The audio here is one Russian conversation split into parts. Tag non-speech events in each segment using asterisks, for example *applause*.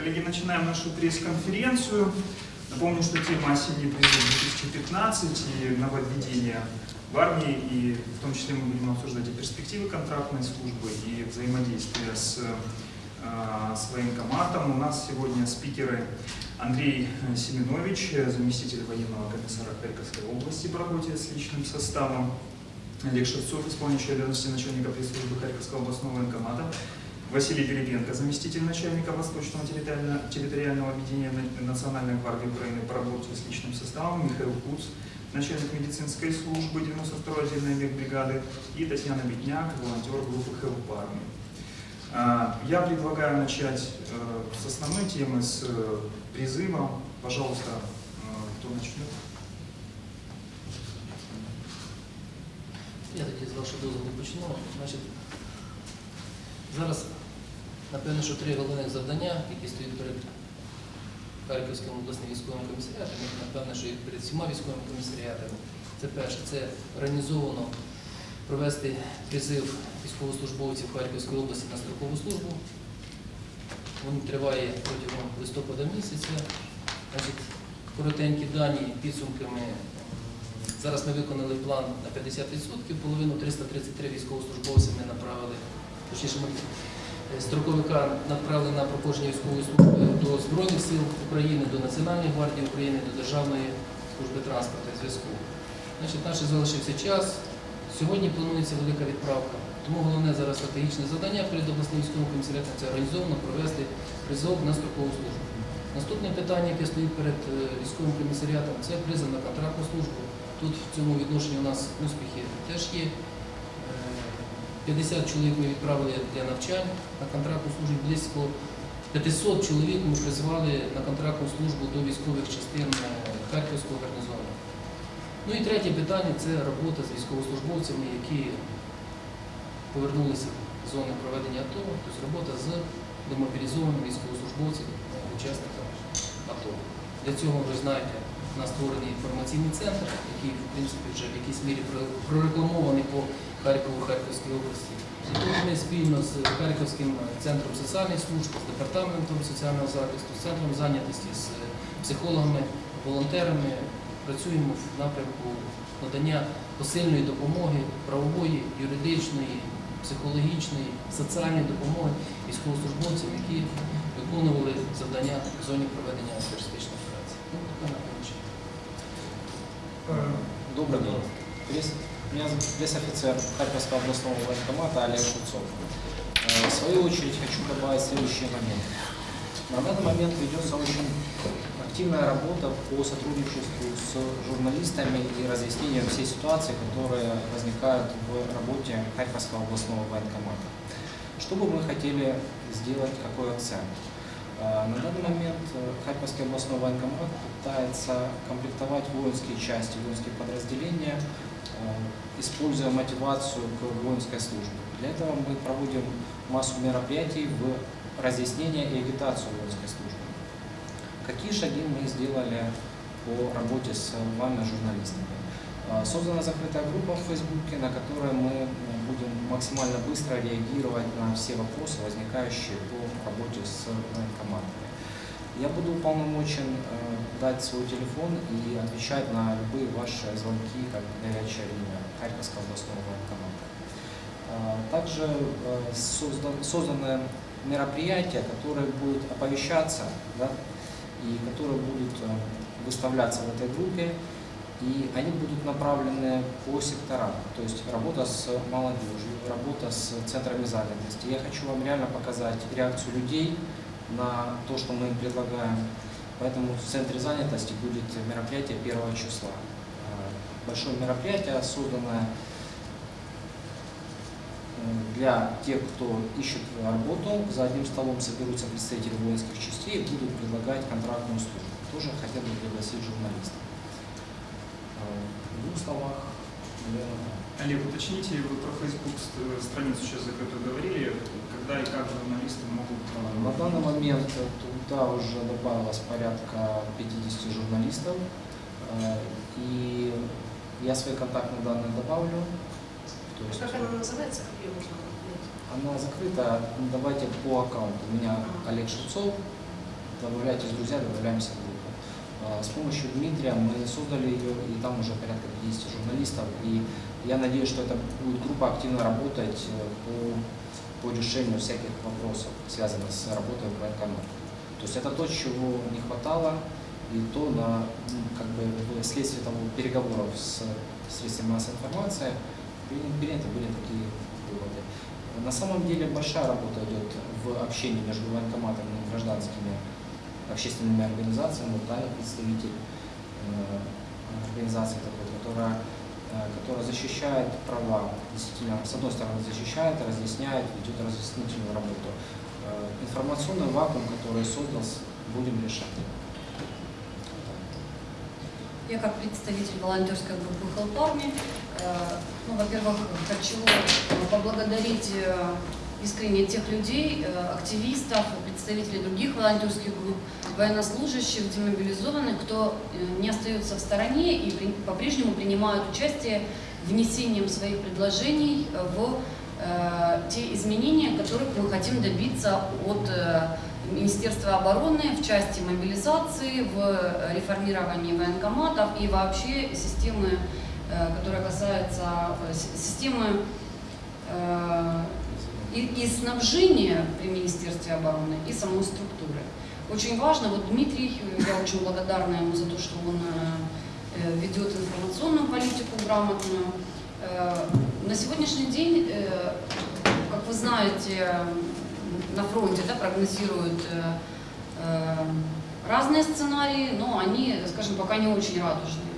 Коллеги, начинаем нашу пресс-конференцию. Напомню, что тема осенний призыв 2015 и нововведения в армии, и в том числе мы будем обсуждать и перспективы контрактной службы, и взаимодействие с, э, с военкоматом. У нас сегодня спикеры Андрей Семенович, заместитель военного комиссара Харьковской области по работе с личным составом, Олег Шевцов, исполняющий обязанности начальника пресс-службы Харьковского областного военкомата, Василий Перепенко, заместитель начальника Восточного территориального, территориального объединения Национальной гвардии Украины по работе с личным составом, Михаил Куц, начальник медицинской службы 92-й отдельной мехбригады и Татьяна Бедняк, волонтер группы ХЛП армии. А, Я предлагаю начать э, с основной темы, с э, призыва. Пожалуйста, э, кто начнет? Я тоді з вашого дозволу почну. Значить, зараз, напевно, що три головних завдання, які стоять перед Харківським обласним військовим комісаріатом, напевно, що і перед всіма військовими комісаріатами. Це перше, це організовано провести призив військовослужбовців Харківської області на строкову службу. Він триває протягом листопада місяця. Значить, коротенькі дані підсумками. Зараз ми виконали план на 50%, половину 333 військовослужбовці ми направили, точніше ми строковика направили на проходження військової служби до Збройних сил України, до Національної гвардії України, до Державної служби транспорту і зв'язку. Значить, наш залишився час. Сьогодні планується велика відправка. Тому головне зараз стратегічне завдання перед обласним військовим комісаріатом це організовано провести призов на строкову службу. Наступне питання, яке стоїть перед е, військовим комісаріатом, це призов на контрактну службу. Тут в цьому відношенні у нас успіхи теж є. Е, 50 чоловік ми відправили для навчань на контрактну службу, близько 500 чоловік ми призвали на контрактну службу до військових частин е, Харківського гарнізону. Ну і третє питання це робота з військовослужбовцями, які повернулися з зони проведення АТО, тобто робота з демобілізованими військовослужбовцями, е, учасниками АТО. Для цього ви знаєте, у нас створений інформаційний центр, який в принципі вже в якійсь мірі прорекламований по Харкову, Харківській області. Ми спільно з Харківським центром соціальних служб, з департаментом соціального захисту, з центром зайнятості, з психологами, волонтерами працюємо в напрямку надання посильної допомоги, правової, юридичної, психологічної, соціальної допомоги військовослужбовцям, які виконували завдання в зоні проведення антитерористичної операції. Ну, напевно. що. Меня зовут пресс-офицер Харьковского областного военкомата Олег Шуцов. Э, В свою очередь хочу добавить следующий момент. На данный момент ведется очень активная работа по сотрудничеству с журналистами и разъяснением всей ситуации, которые возникают в работе Харьковского областного военкомата. Что бы мы хотели сделать, какой акцент? Э, На данный момент э, Харьковский областной военкомат пытается комплектовать воинские части, воинские подразделения, используя мотивацию к воинской службе. Для этого мы проводим массу мероприятий в разъяснение и агитацию воинской службы. Какие шаги мы сделали по работе с вами, журналистами? Э, Создана закрытая группа в Фейсбуке, на которой мы э, будем максимально быстро реагировать на все вопросы, возникающие по работе с военкоматами. Я буду уполномочен э, дать свой телефон и отвечать на любые ваши звонки, как горячая линия Харьковского областного военкомата. Э, Также э, создан- созданы мероприятия, которые будут оповещаться да, и которые будут выставляться в этой группе, и они будут направлены по секторам, то есть работа с молодежью, работа с центрами занятости. Я хочу вам реально показать реакцию людей на то, что мы им предлагаем. Поэтому в центре занятости будет мероприятие 1 числа. Э, Большое мероприятие, созданное э, для тех, кто ищет работу. За одним столом соберутся представители воинских частей и будут предлагать контрактную службу. Тоже хотел бы пригласить журналистов. Э, В двух словах, наверное. Олег, уточните, вы про Facebook ст- страницу сейчас закрытую говорили, когда и как журналисты могут... э, На данный момент туда уже добавилось порядка 50 журналистов. Э, И я свои контактные данные добавлю. То есть Как она называется, как ее можно она закрыта. Давайте по аккаунту. У меня Олег Шевцов. добавляйтесь, друзья, добавляемся в группу. С помощью Дмитрия мы создали ее, и там уже порядка 50 журналистов. И я надеюсь, что эта будет группа активно работать э, по, по решению всяких вопросов, связанных с работой в военкомате. То есть это то, чего не хватало, и то, на, как бы, вследствие того переговоров с средствами массовой информации, при- приняты были такие выводы. На самом деле большая работа идет в общении между военкоматами и гражданскими общественными организациями. Вот Таня представитель э, организации такой, которая, которая защищает права, действительно, с одной стороны защищает, разъясняет, ведет разъяснительную работу. Э, Информационный вакуум, который создался, будем решать. Я как представитель волонтерской группы Help э, ну, во-первых, хочу э, поблагодарить э, искренне тех людей, э, активистов, представителей других волонтерских групп, военнослужащих, демобилизованных, кто э, не остается в стороне и по-прежнему принимают участие внесением своих предложений в э, те изменения, которых мы хотим добиться от э, Министерства обороны в части мобилизации, в э, реформировании военкоматов и вообще системы, э, которая касается э, системы э, и, и снабжения при Министерстве обороны, и самой структуры. Очень важно, вот Дмитрий, я очень благодарна ему за то, что он э, э, ведет информационную политику грамотную. Э, На сегодняшний день, как вы знаете, на фронте да, прогнозируют разные сценарии, но они, скажем, пока не очень радужные.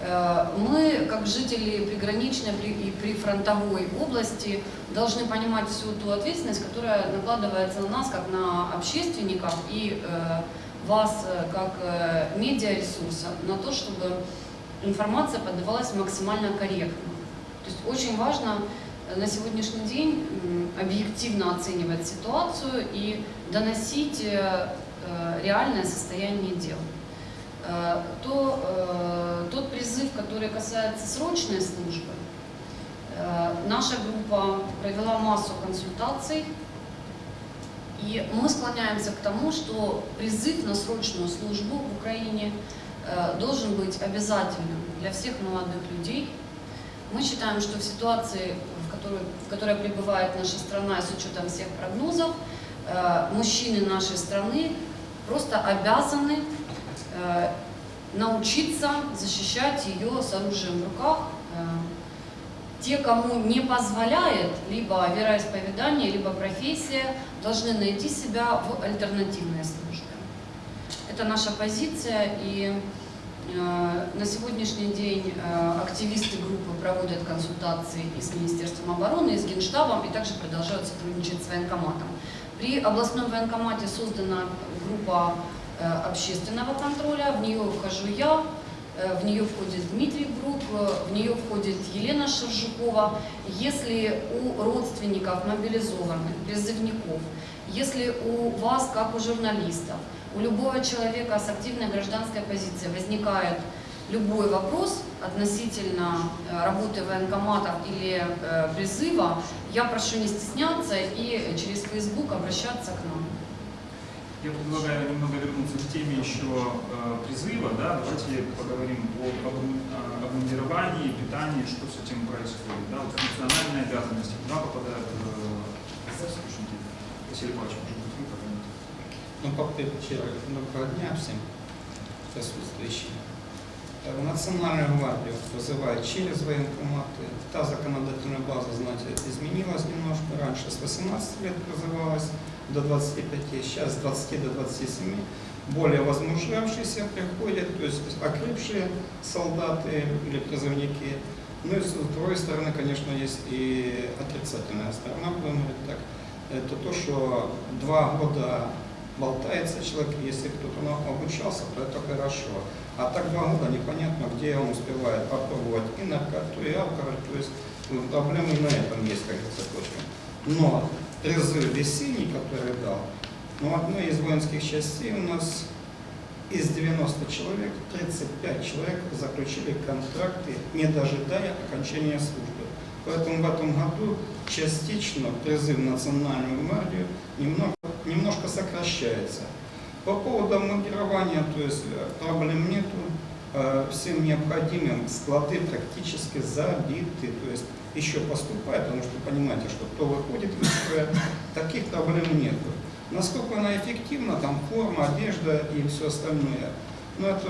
Э, Мы, как жители приграничной при- и прифронтовой области, должны понимать всю ту ответственность, которая накладывается на нас, как на общественников и э, вас, э, как медиаресурса, на то, чтобы информация подавалась максимально корректно. То есть очень важно на сегодняшний день объективно оценивать ситуацию и доносить реальное состояние дел. Э, То, э, тот призыв, который касается срочной службы, э, наша группа провела массу консультаций, и мы склоняемся к тому, что призыв на срочную службу в Украине должен быть обязательным для всех молодых людей. Мы считаем, что в ситуации, в которой, в которой пребывает наша страна, с учетом всех прогнозов, мужчины нашей страны просто обязаны научиться защищать ее с оружием в руках. Э, Те, кому не позволяет либо вероисповедание, либо профессия, должны найти себя в альтернативной службе. Это наша позиция, и э, на сегодняшний день э, активисты группы проводят консультации и с Министерством обороны, и с Генштабом, и также продолжают сотрудничать с военкоматом. При областном военкомате создана группа э, общественного контроля, в нее вхожу я, э, в нее входит Дмитрий Групп, э, в нее входит Елена Шаржукова. Если у родственников мобилизованных, призывников, если у вас, как у журналистов, у любого человека с активной гражданской позицией возникает любой вопрос относительно э, работы военкоматов или э, призыва, я прошу не стесняться и через Facebook обращаться к нам. Я предлагаю немного вернуться к теме еще э, призыва. Да? Давайте поговорим о обму- о обмундировании, питании, что с этим происходит. Да? Вот функциональные обязанности, куда попадают э, слушайте, Василий Павлович, может быть, вы как-нибудь? Ну, по первых, доброго дня всем присутствующим. Э, В Национальную гвардию вызывают через военкоматы. Та законодательная база, знаете, изменилась немножко. Раньше с 18 лет призывалась до 25, сейчас с 20 до 27. Более возмужавшиеся приходят, то есть окрепшие солдаты или призывники. Ну и с другой стороны, конечно, есть и отрицательная сторона, будем говорить так. Это то, что два года болтается человек, если кто-то обучался, то это хорошо. А так два года непонятно, где он успевает попробовать и наркоту, и алкоголь. То есть ну, проблемы на этом есть, как говорится, точно. Но призыв весенний, который дал, ну, одной из воинских частей у нас из 90 человек 35 человек заключили контракты, не дожидая окончания службы. Поэтому в этом году частично призыв в национальную гвардию немного, немножко сокращается. По поводу модирования, то есть э, проблем нету. Э, Всем необходимым склады практически забиты. То есть еще поступает, потому что понимаете, что кто выходит из строя, таких проблем нету. Насколько она эффективна, там форма, одежда и все остальное. Но это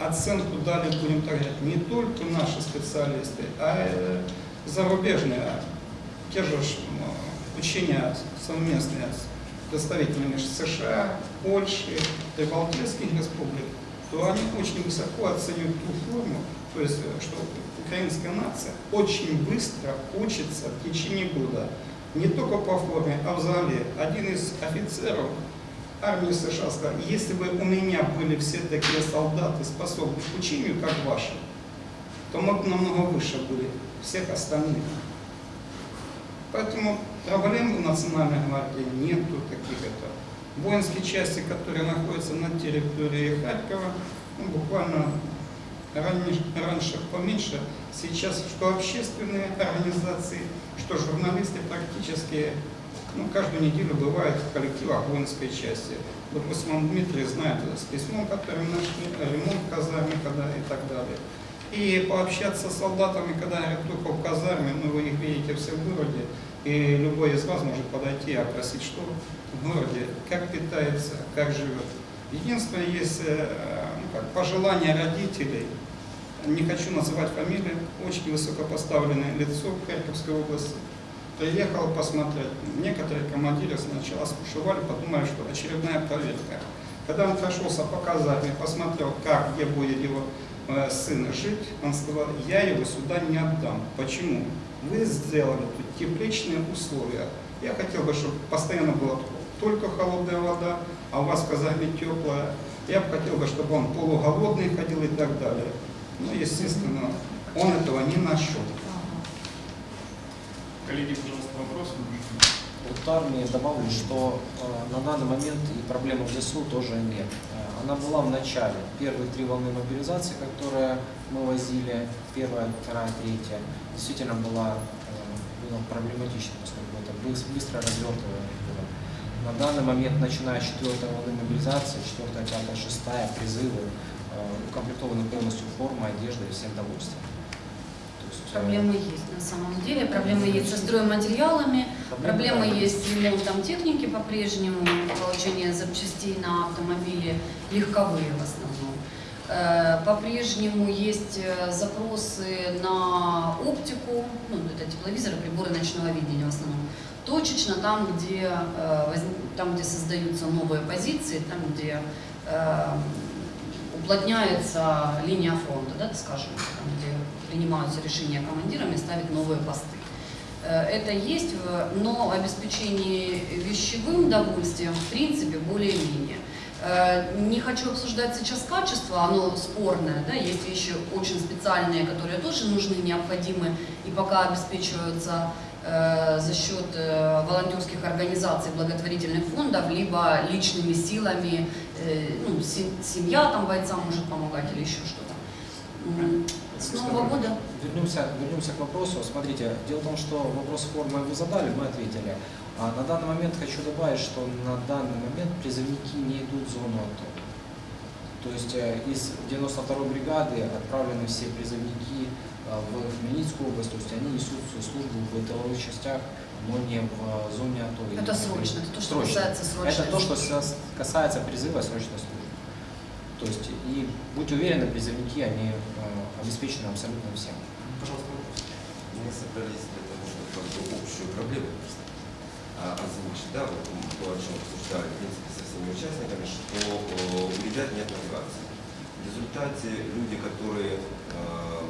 оценку дали, будем так говорить, не только наши специалисты, а зарубежные. Те же учения совместные с представителями США, Польши, Прибалтийских республик, то они очень высоко оценивают ту форму, то есть, э, что украинская нация очень быстро учится в течение года. Не только по форме, а в зале. Один из офицеров армии США сказал, если бы у меня были все такие солдаты, способны к учению, как ваши, то мы бы намного выше были всех остальных. Поэтому проблем в Национальной гвардии нету таких это. Воинские части, которые находятся на территории Харькова, ну, буквально раньше, раньше поменьше, сейчас что общественные организации, что журналисты практически ну, каждую неделю бывают в коллективах воинской части. Допустим, он Дмитрий знает с письмом, которое нашли, ремонт в казарме, когда и так далее. И пообщаться с солдатами, когда говорят, только в казарме, ну вы их видите все в городе, и любой из вас может подойти и опросить, что в городе, как питается, как живет. Единственное, есть э, ну, как, пожелания родителей, не хочу называть фамилии, очень высокопоставленное лицо в Харьковской области, приехал посмотреть. Некоторые командиры сначала спушевали, подумали, что очередная проверка. Когда он прошелся по казарме, посмотрел, как, где будет его э, сын жить, он сказал, я его сюда не отдам. Почему? Вы сделали тут тепличные условия. Я хотел бы, чтобы постоянно была только холодная вода, а у вас в казарме теплая. Я бы хотел бы, чтобы он полуголодный ходил и так далее. Ну, естественно, он этого не нашел. Коллеги, пожалуйста, вопросы? Вот армии добавлю, что э, на данный момент и проблемы в ЗСУ тоже нет. Она была в начале. Первые три волны мобилизации, которые мы возили, первая, вторая, третья, действительно была, э, было проблематично, поскольку это быс- быстро развертывание было. На данный момент, начиная с четвертой волны мобилизации, четвертая, пятая, шестая, призывы, э, укомплектованы полностью формой, одеждой и всем довольствием. Э, Проблемы есть на самом деле. Проблемы есть со стройматериалами, проблемы есть с ремонтом техники по-прежнему, получение запчастей на автомобили, легковые в основном. Э, По-прежнему есть э, запросы на оптику, ну, это тепловизоры, приборы ночного видения в основном. Точечно там, где, э, там, где создаются новые позиции, там, где уплотняется линия фронта, да, скажем, там, где принимаются решения командирами ставить новые посты. Э, Это есть, но обеспечение вещевым довольствием в принципе более-менее. Э, Не хочу обсуждать сейчас качество, оно спорное, да, есть вещи очень специальные, которые тоже нужны, необходимы и пока обеспечиваются э, за счет э, волонтерских организаций, благотворительных фондов, либо личными силами, э, ну, се- семья там бойцам может помогать или еще что-то. С Нового года Вернемся, вернемся к вопросу. Смотрите, дело в том, что вопрос формы вы задали, мы ответили. А на данный момент хочу добавить, что на данный момент призывники не идут в зону АТО. То есть э, из 92-й бригады отправлены все призывники э, в Хмельницкую область, то есть они несут свою службу в тыловых частях, но не в э, зоне АТО. это срочно, это то, что Срочно. касается срочной Это то, что касается призыва срочной службы. То есть, и будьте уверены, призывники, они обеспечены абсолютно всем. Пожалуйста, вопрос. Мы собрались для того, чтобы как бы общую проблему а, озвучить, да, вот м, то, о чем обсуждали, в принципе, со всеми участниками, что э, у ребят нет мотивации. В результате люди, которые э,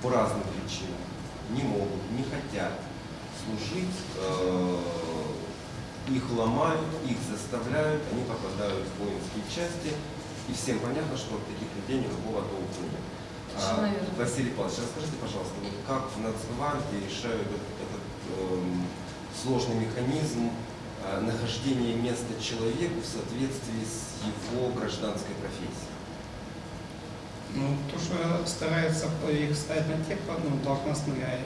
по разным причинам не могут, не хотят служить, э, их ломают, их заставляют, они попадают в воинские части, и всем понятно, что от таких людей никакого толку нет. А. Василий Павлович, расскажите, пожалуйста, вот как в Нацгвардии решают этот, этот, эм, сложный механизм э, нахождения места человеку в соответствии с его гражданской профессией? Ну, то, что старается их ставить на те ну, должностные,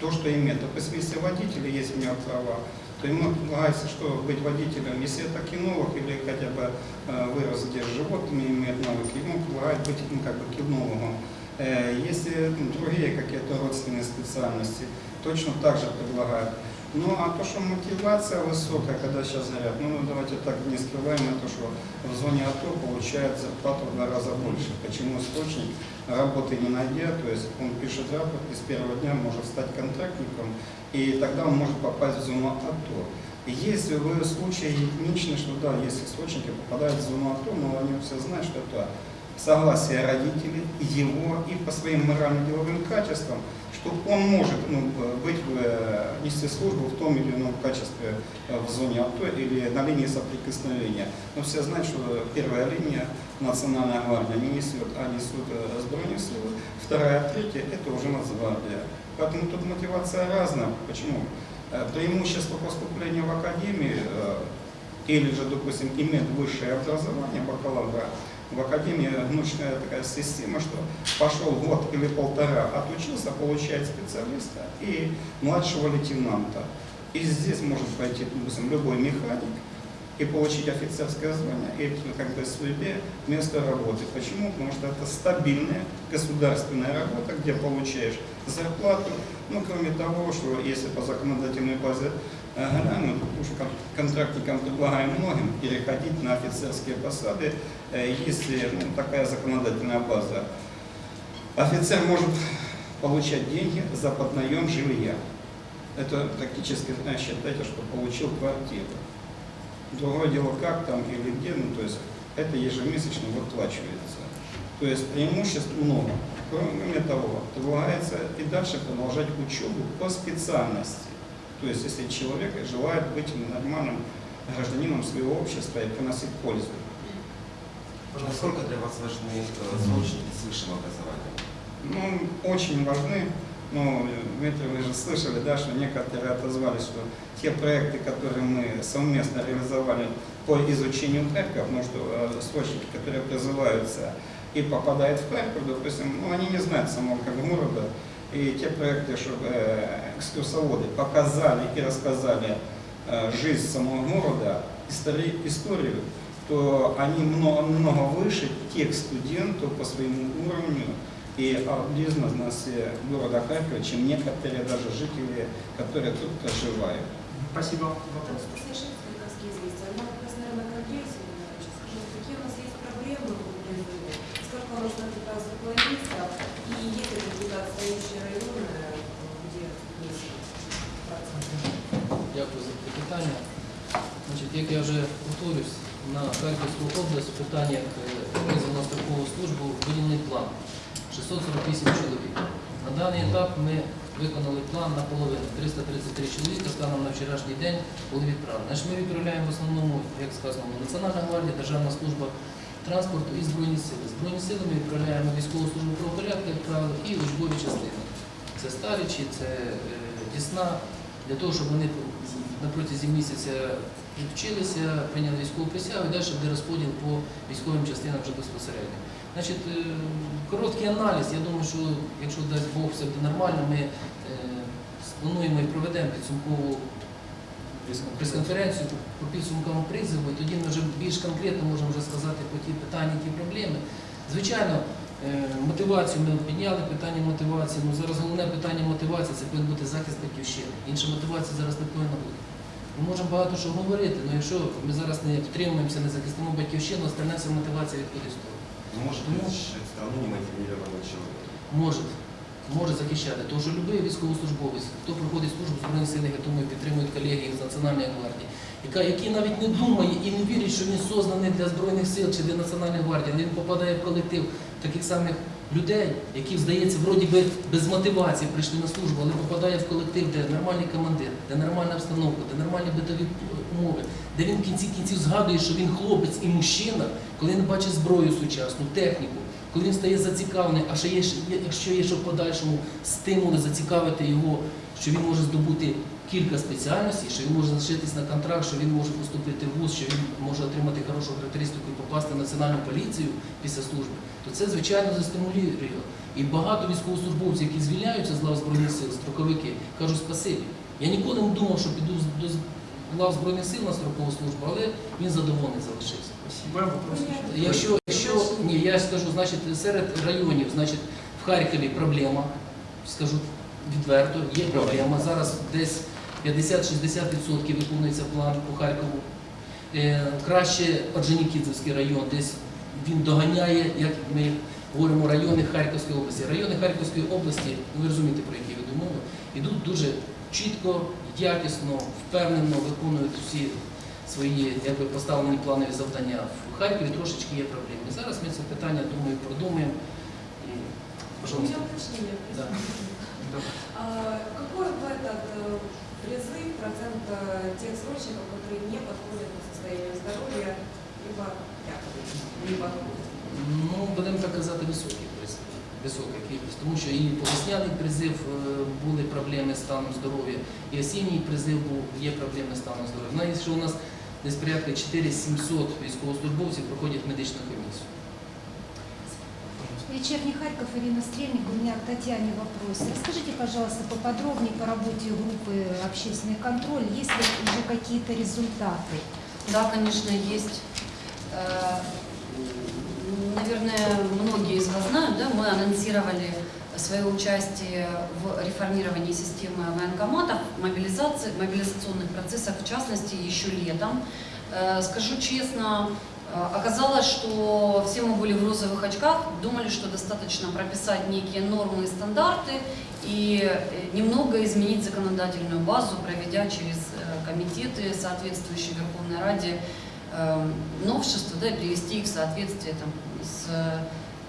то, что имеют. Допустим, если водители есть у него права, то ему предлагается, что быть водителем, если это кинолог или хотя бы э, вырос где с животными, имеет навыки, ему предлагают быть ну, как бы кинологом. Если ну, другие какие-то родственные специальности, точно так же предлагают. Ну а то, что мотивация высокая, когда сейчас говорят, ну давайте так не скрываем, это что в зоне АТО получает зарплату в два раза больше. Почему источник работы не найдя, то есть он пишет рапорт и с первого дня может стать контрактником, и тогда он может попасть в зону АТО. Если вы случай единичный, что да, есть источники, попадают в зону АТО, но они все знают, что это согласие родителей, его и по своим морально-деловым качествам, что он может ну, быть, в, э, нести службу в том или ином качестве э, в зоне АТО или на линии соприкосновения. Но все знают, что первая линия Национальная гвардия не несет, а несут э, Збройные силы, вторая, третья – это уже Нацгвардия. Поэтому тут мотивация разная. Почему? Э, Преимущество поступления в академию э, или же, допустим, иметь высшее образование, бакалавра, в академии научная такая система, что пошел год или полтора, отучился, получает специалиста и младшего лейтенанта. И здесь может пойти, допустим, любой механик и получить офицерское звание, и как бы себе место работы. Почему? Потому что это стабильная государственная работа, где получаешь зарплату. Ну, кроме того, что если по законодательной базе э, глянуть, потому что кон- контрактникам предлагаем многим переходить на офицерские посады, э, если ну, такая законодательная база. Офицер может получать деньги за поднаем жилья. Это практически, э, считайте, что получил квартиру. Другое дело, как там или где, ну, то есть это ежемесячно выплачивается. То есть преимуществ много. Кроме того, предлагается и дальше продолжать учебу по специальности. То есть, если человек желает быть нормальным гражданином своего общества и приносить пользу. Насколько для вас важны э, срочники с высшим образованием? Ну, очень важны. Ну, Дмитрий, вы же слышали, да, что некоторые отозвались, что те проекты, которые мы совместно реализовали по изучению Харькова, потому что э, срочники, которые призываются и попадают в Харьков, допустим, ну, они не знают самого как города, и те проекты, чтобы э, экскурсоводы показали и рассказали э, жизнь самого города, истори- историю, то они много, много выше тех студентов по своему уровню и бизнесе города Харькова, чем некоторые даже жители, которые тут проживают. Спасибо. Вопрос. Вже повторюсь, на Харківську область в питаннях е, призову на строкову службу виділений план 648 чоловік. На даний етап ми виконали план наполовину 333 чоловіка станом на вчорашній день були відправлені. Ми відправляємо в основному, як сказано, Національна гвардія, Державна служба транспорту і Збройні сили. Збройні сили ми відправляємо військову службу правопорядку, як правило, і учбові частини. Це Старичі, це е, Дісна, для того, щоб вони на протязі місяця відвчилися, прийняли військову присягу і далі буде розподіл по військовим частинам вже безпосередньо. Значить, е, короткий аналіз, я думаю, що якщо дасть Бог все буде нормально, ми е, сплануємо і проведемо підсумкову прес-конференцію по підсумкам призову, і тоді ми вже більш конкретно можемо вже сказати про ті питання, ті проблеми. Звичайно, е, мотивацію ми підняли, питання мотивації. Ну зараз головне питання мотивації це повинен бути захист батьківщини. Інша мотивація зараз не повинна бути. Ми можемо багато що говорити, але якщо ми зараз не підтримуємося, не захистимо батьківщину, остальна вся мотивація відходить з того. Ну, Ну. защищать страну немотивированного человека? Може, може захищати. Тому що будь-який військовослужбовець, хто проходить службу Збройних силах, я думаю, підтримують колеги з Національної гвардії, яка, який навіть не думає і не вірить, що він сознаний для Збройних сил чи для Національної гвардії, він попадає в колектив таких самих людей, які, здається, вроді би без мотивації прийшли на службу, але попадає в колектив, де нормальний командир, де нормальна обстановка, де нормальні битові умови, де він в кінці кінців згадує, що він хлопець і мужчина, коли він бачить зброю сучасну, техніку, коли він стає зацікавлений, а ще є, якщо є що в подальшому стимули зацікавити його, що він може здобути кілька спеціальностей, що він може залишитись на контракт, що він може поступити в ВУЗ, що він може отримати хорошу характеристику і попасти в національну поліцію після служби, то це звичайно застимулює. І багато військовослужбовців, які звільняються з лав Збройних сил, строковики, кажуть спасибі. Я ніколи не думав, що піду до лав Збройних сил на строкову службу, але він задоволений залишився. Якщо, якщо ні, я скажу, значить, серед районів, значить, в Харкові проблема, скажу відверто, є проблема. Зараз десь 50-60% виконується план по Харкову. Е, краще Орджонікідзевський район, десь він доганяє, як ми говоримо, райони Харківської області. Райони Харківської області, ви розумієте, про які веду мову, ідуть дуже чітко, якісно, впевнено виконують всі свої якби, поставлені планові завдання. В Харкові трошечки є проблеми. Зараз ми це питання, думаю, продумаємо. І, пожалуйста. уточнение. Да. Да. А, Какой в этот э, призыв процент э, тех срочников, которые не подходят по состоянию здоровья, либо якобы не подходят? Ну, будемо так казати, високий призив, висока кількість, тому що і по весняний призив е, були проблеми з станом здоров'я, і осінній призив був, є проблеми з станом здоров'я. Навіть що у нас десь порядка 4700 військовослужбовців проходять медичну комісію. Вечерний Харьков, Ирина Стрельник. У меня к Татьяне вопрос. Расскажите, пожалуйста, поподробнее по работе группы «Общественный контроль». Есть ли уже какие-то результаты? Да, конечно, есть. Э, Наверное, многие из вас знают, да, мы анонсировали свое участие в реформировании системы военкоматов, мобилизации, мобилизационных процессах, в частности, еще летом. Э, Скажу честно, оказалось, что все мы были в розовых очках, думали, что достаточно прописать некие нормы и стандарты и э, немного изменить законодательную базу, проведя через э, комитеты, соответствующие Верховной Раде, э, новшества, да, привести их в соответствие там, с,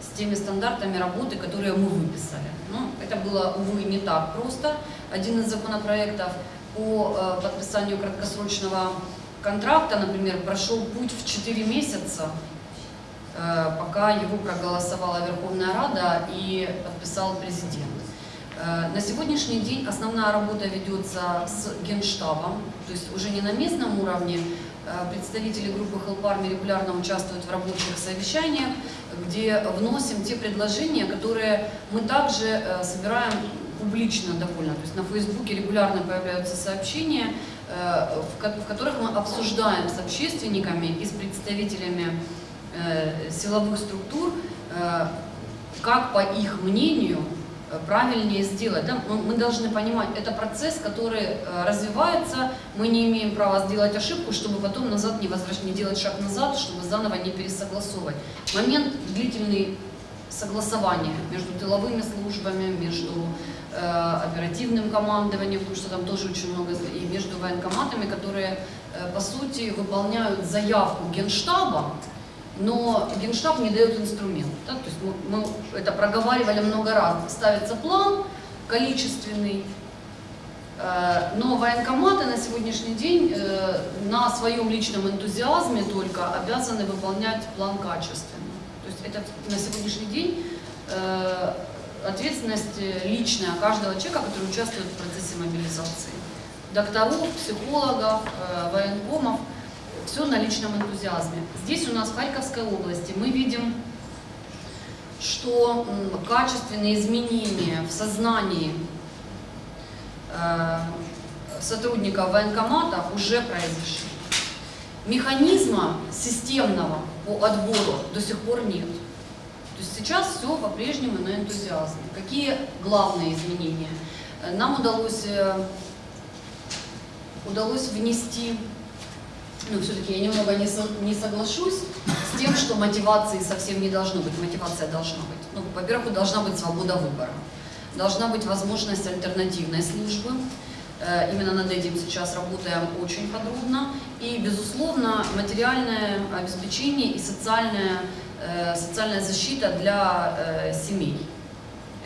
с теми стандартами работы, которые мы выписали. Ну, это было, увы, не так просто. Один из законопроектов по э, подписанию краткосрочного контракта, например, прошел путь в 4 месяца, э, пока его проголосовала Верховная Рада и подписал президент. Э, На сегодняшний день основная работа ведется с Генштабом, то есть уже не на местном уровне. Э, Представители группы Help Army регулярно участвуют в рабочих совещаниях, где вносим те предложения, которые мы также собираем публично довольно. То есть на Фейсбуке регулярно появляются сообщения, э, в ко- в которых мы обсуждаем с общественниками и с представителями э, силовых структур, э, как по их мнению правильнее сделать. Да? Мы, должны понимать, это процесс, который развивается, мы не имеем права сделать ошибку, чтобы потом назад не, возвращ... не делать шаг назад, чтобы заново не пересогласовывать. Момент длительный согласования между тыловыми службами, между оперативным командованием, потому что там тоже очень много, и между военкоматами, которые, э, по сути, выполняют заявку Генштаба, но Генштаб не дает инструмент. да, То есть мы, мы это проговаривали много раз. Ставится план количественный, э, но военкоматы на сегодняшний день э, на своем личном энтузиазме только обязаны выполнять план качественно. То есть это на сегодняшний день э, ответственность э, личная каждого человека, который участвует в процессе мобилизации. Докторов, психологов, э, военкомов, все на личном энтузиазме. Здесь у нас в Харьковской области мы видим, что качественные изменения в сознании э, сотрудников военкоматов уже произошли. Механизма системного по отбору до сих пор нет. Есть сейчас все по-прежнему на энтузиазме. Какие главные изменения? Э, Нам удалось, э, удалось внести, ну все-таки я немного не, со- не соглашусь с тем, что мотивации совсем не должно быть. Мотивация должна быть. Ну, во-первых, должна быть свобода выбора. Должна быть возможность альтернативной службы. Э, Именно над этим сейчас работаем очень подробно. И, безусловно, материальное обеспечение и социальная, э, социальная защита для э, семей.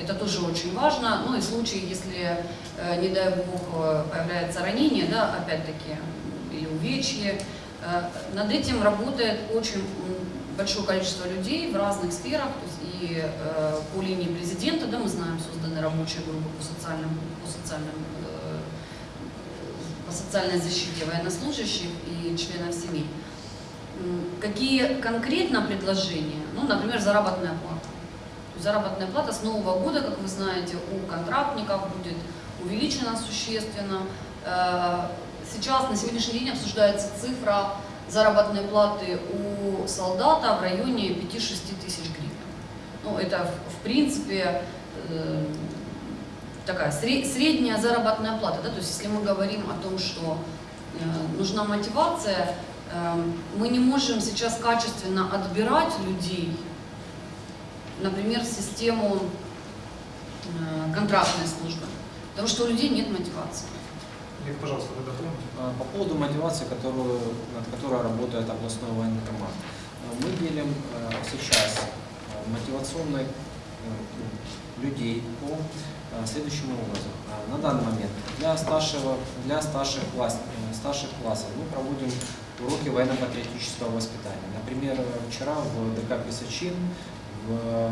Это тоже очень важно. Ну и в случае, если, э, не дай бог, э, появляется ранение, да, опять-таки, или увечье, э, над этим работает очень большое количество людей в разных сферах, то есть и э, по линии президента, да, мы знаем, созданы рабочие группы по социальным, по социальным э, по социальной защите военнослужащих и членов семей. Какие конкретно предложения? Ну, например, заработная плата. Заработная плата с Нового года, как вы знаете, у контрактников будет увеличена существенно. Э, сейчас на сегодняшний день обсуждается цифра заработной платы у солдата в районе 5-6 тысяч гривен. Ну, это, в, принципе, э, такая сре- средняя заработная плата. Да? То есть, если мы говорим о том, что э, нужна мотивация, мы не можем сейчас качественно отбирать людей, например, в систему э, контрактной службы, потому что у людей нет мотивации. Олег, пожалуйста, вы дополните. А, По поводу мотивации, которую, над которой работает областной военкомат. А, Мы делим э, сейчас э, мотивационных э, людей по э, следующему образом. На данный момент для старшего, для старших, класс, э, старших классов мы проводим уроки военно-патриотического воспитания. Например, э, вчера в ДК Писачин в,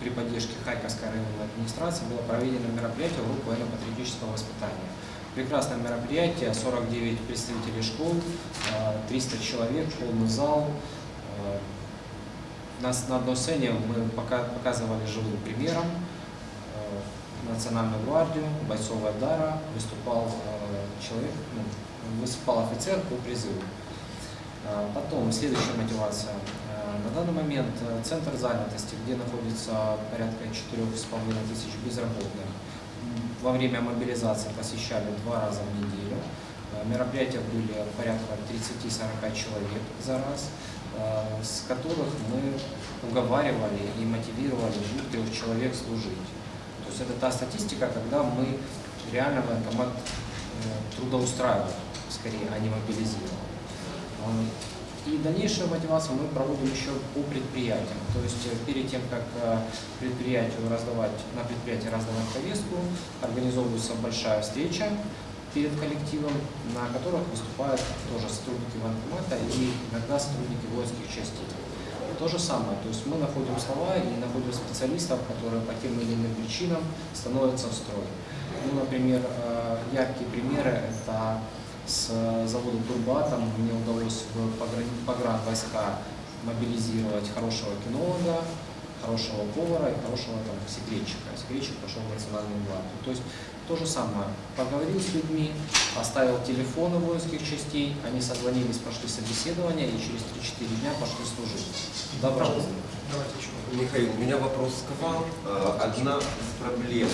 при поддержке Харьковской районной администрации было проведено мероприятие урок военно-патриотического воспитания. Прекрасное мероприятие, 49 представителей школ, э, 300 человек, полный зал. Э, Нас на одной сцене мы пока- показывали живым примером э, Национальную гвардию, бойцов Айдара, выступал э, человек, ну, выступал офицер по призыву. Э, Потом, следующая мотивация. Э, На данный момент э, центр занятости, где находится порядка 4,5 тысяч безработных, во время мобилизации посещали два раза в неделю. Э, Мероприятия были порядка 30-40 человек за раз, э, с которых мы уговаривали и мотивировали двух-трех человек служить. То есть это та статистика, когда мы реально военкомат трудоустраиваем, скорее, а не мобилизируем. И дальнейшую мотивацию мы проводим еще по предприятиям. То есть э, перед тем, как э, предприятию раздавать, на предприятии раздавать повестку, организовывается большая встреча перед коллективом, на которых выступают тоже сотрудники военкомата и иногда сотрудники воинских частей. То же самое, то есть мы находим слова и находим специалистов, которые по тем или иным причинам становятся в строй. Ну, например, э, яркие примеры – это с завода Турбатом мне удалось в пограни- погранвойска мобилизировать хорошего кинолога, хорошего повара и хорошего там, секретчика. Секретчик пошел в национальную гвардию. То есть то же самое. Поговорил с людьми, оставил телефоны воинских частей, они созвонились, прошли собеседование и через 3-4 дня пошли служить. Добро. Давайте еще. Михаил, у меня вопрос к вам. Э, Одна из проблем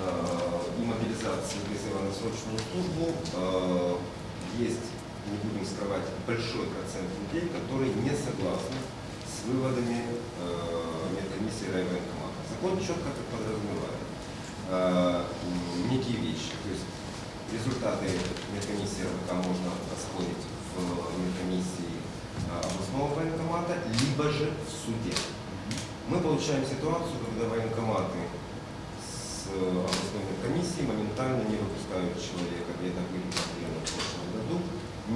э, и мобилизации призыва на срочную службу э, есть, не будем скрывать, большой процент людей, которые не согласны с выводами э, медкомиссии райвоенкомата. Закон четко это подразумевает. Э, Некие вещи. То есть результаты медкомиссии РВК можно оспорить в медкомиссии областного военкомата, либо же в суде. Мы получаем ситуацию, когда военкоматы областной комиссии моментально не выпускают человека, где-то были проблемы в прошлом году,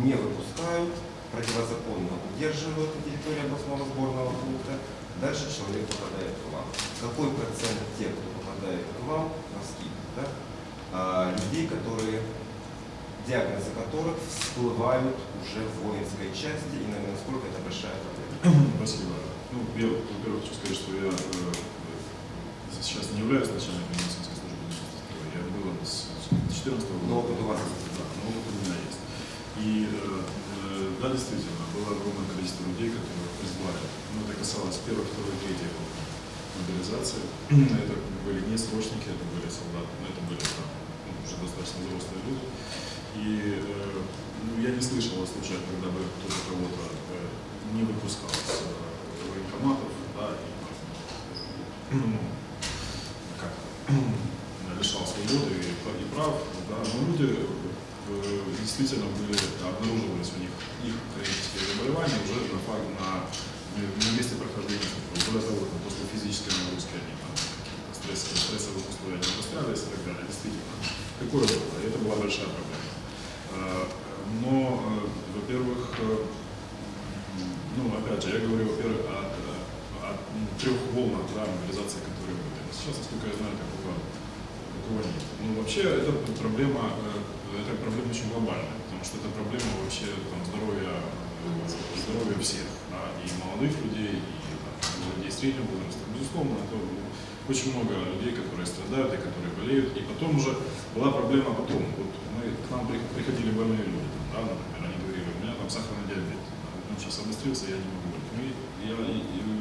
не выпускают, противозаконно удерживают на территории областного сборного пункта, дальше человек попадает к вам. Какой процент тех, кто попадает к вам, на скидку, да? а, людей, которые диагнозы которых всплывают уже в воинской части, и, наверное, насколько это большая проблема. *clears throat* Спасибо. Ну, я, во-первых, хочу сказать, что я э, э, сейчас не являюсь начальником медицинской службы Минсоцстрой. Я был с 2014 года. Но опыт у вас Да, но опыт у меня есть. И э, э, да, действительно, было огромное количество людей, которые призвали. Ну, это касалось первой, второй, третьей мобилизации. Это были не срочники, это были солдаты, но это были там, ну, уже достаточно взрослые люди. И э, ну, я не слышал о случаях, когда бы кто-то кого-то э, не выпускал с э, военкоматов, да, и ну, лишал свободы и, и прав, да, но люди э, действительно были, обнаруживались у них их хронические заболевания уже на, на, на месте прохождения. Более того, после физической нагрузки они там стрессовые, стрессовых условий не пострадались и так далее. Действительно, такое было, и это была большая проблема. Э, Но, э, во-первых, ну, опять же, я говорю, во-первых, о, о трех волнах да, мобилизации, которые были. Сейчас, насколько я знаю, такого, такого. Ну, вообще, это проблема, э, это проблема очень глобальная, потому что это проблема вообще там, здоровья, э, здоровья всех, да, и молодых людей, и людей среднего возраста. Безусловно, это очень много людей, которые страдают и которые болеют. И потом уже была проблема потом. Вот мы, к нам при- приходили больные люди, да, например, они говорили, у меня там сахарный диабет, он сейчас обострился, я не могу болеть. Мы, я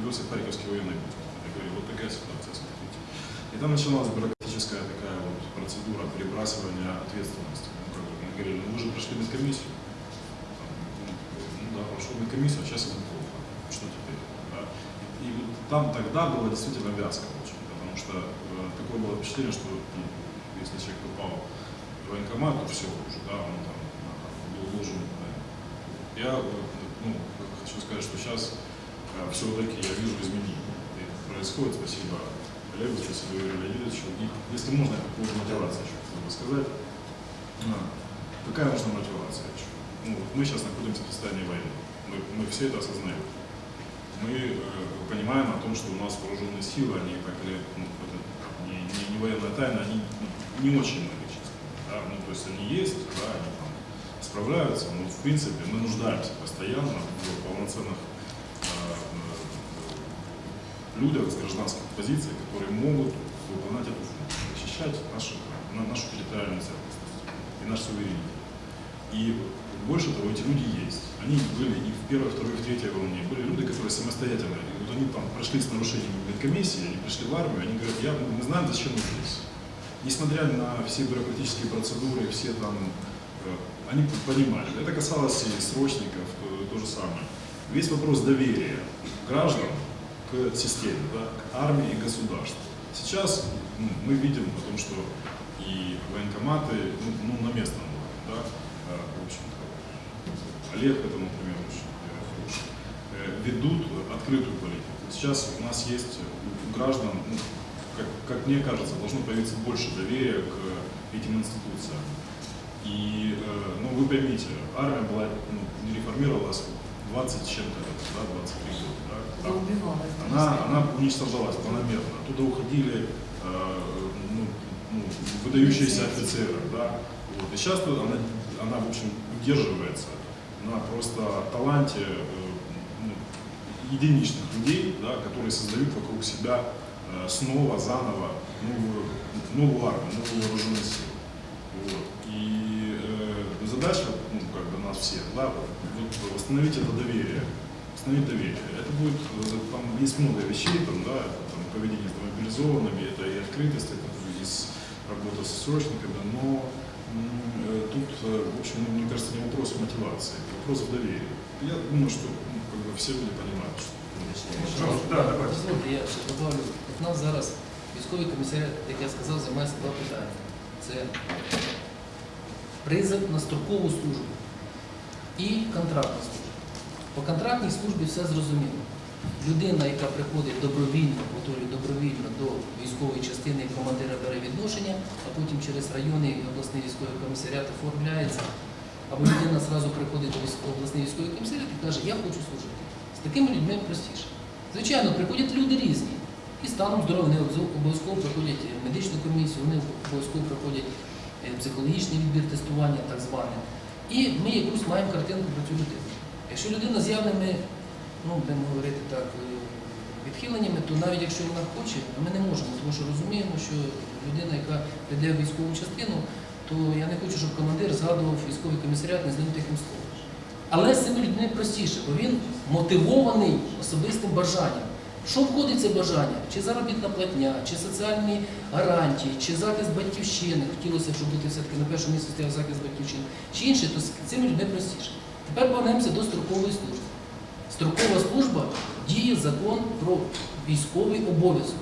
вез их в Харьковский военный. Я говорю, вот такая ситуация, смотрите. И там начиналась бюрократическая такая вот процедура перебрасывания ответственности. Ну, как бы, мы говорили, ну вы же прошли медкомиссию. Ну, ну да, прошел медкомиссию, а сейчас ему плохо. Что теперь? Да? И вот там тогда была действительно вязка очень, потому что э, такое было впечатление, что ну, если человек попал в военкомат, то все уже, да, он там был должен. да. Я э, ну, хочу сказать, что сейчас все-таки я вижу изменения. И происходит, спасибо Олегу, спасибо Юрию Леонидовичу. Если можно, я по поводу мотивации еще хотел бы сказать. А, Какая нужна мотивация? Ну, вот мы сейчас находимся в состоянии войны. Мы, мы все это осознаем. Мы э, понимаем о том, что у нас вооруженные силы, они или ну, это не, не, не военная тайна, они ну, не очень многочисленны. Да? Ну, то есть они есть, да, они там справляются, но в принципе мы нуждаемся постоянно в полноценных э, людях с гражданских позиций, которые могут выполнять эту функцию, защищать наши, на- нашу территориальную целостность и наш суверенитет. И больше того, эти люди есть. Они были и в первой, второй, в третьей волне. Были люди, которые самостоятельно, вот они там прошли с нарушением медкомиссии, они пришли в армию, они говорят, я, мы знаем, зачем мы здесь. Несмотря на все бюрократические процедуры, все там, э, они понимали. Это касалось и срочников, то, то же самое. Весь вопрос доверия граждан к системе, да, к армии и государству. Сейчас ну, мы видим о том, что и военкоматы ну, ну, на местном уровне, да, э, в общем-то, Олег это, например, очень э, э, ведут открытую политику. Сейчас у нас есть у- граждан, ну, как, как мне кажется, должно появиться больше доверия к этим институциям. И, ну, вы поймите, армия была, ну, не реформировалась 20 с чем-то да, 23 года, Она она, уничтожалась планомерно. Оттуда уходили э, ну, ну, выдающиеся офицеры. Да? Вот. И сейчас она, она, в общем, удерживается на просто таланте э, ну, единичных людей, да, которые создают вокруг себя э, снова, заново новую, новую армию, новую вооруженную силу. Вот. И э, задача ну, как бы нас всех, да, вот восстановить это доверие, восстановить доверие. Это будет, э, там есть много вещей, там, да, это, там, поведение с мобилизованными, это и открытость, это и с- работа с срочниками, но м, э, тут, э, в общем, ну, мне кажется, не вопрос мотивации, это вопрос в доверии. Я думаю, что ну, как бы все люди понимают, что ну, Пожалуйста, да, давайте. Дозвольте, я ще добавлю. От нас зараз військовий комісаріат, як я сказав, займається два питання. Це призов на строкову службу і контрактна служба. По контрактній службі все зрозуміло. Людина, яка приходить добровільно, повторюю, добровільно до військової частини, командира бере відношення, а потім через районний і обласний військовий комісаріат оформляється. Або людина зразу приходить до обласний військовий комісаріат і каже, я хочу служити. З такими людьми простіше. Звичайно, приходять люди різні. І станом здоров'я вони обов'язково- обов'язково проходять е, медичну комісію, вони обов'язково проходять е, психологічний відбір тестування, так зване. І ми якусь маємо картинку про цю людину. Якщо людина з явними, ну, будемо говорити так, е, відхиленнями, то навіть якщо вона хоче, то ми не можемо, тому що розуміємо, що людина, яка прийде в військову частину, то я не хочу, щоб командир згадував військовий комісаріат не ним тихим словом. Але з цими людьми простіше, бо він мотивований особистим бажанням. Що входить це бажання? Чи заробітна платня, чи соціальні гарантії, чи захист батьківщини. Хотілося б, щоб бути все-таки на першому місці стояв захист батьківщини, чи інше, то з цими людьми простіше. Тепер повернемося до строкової служби. Строкова служба діє закон про військовий обов'язок.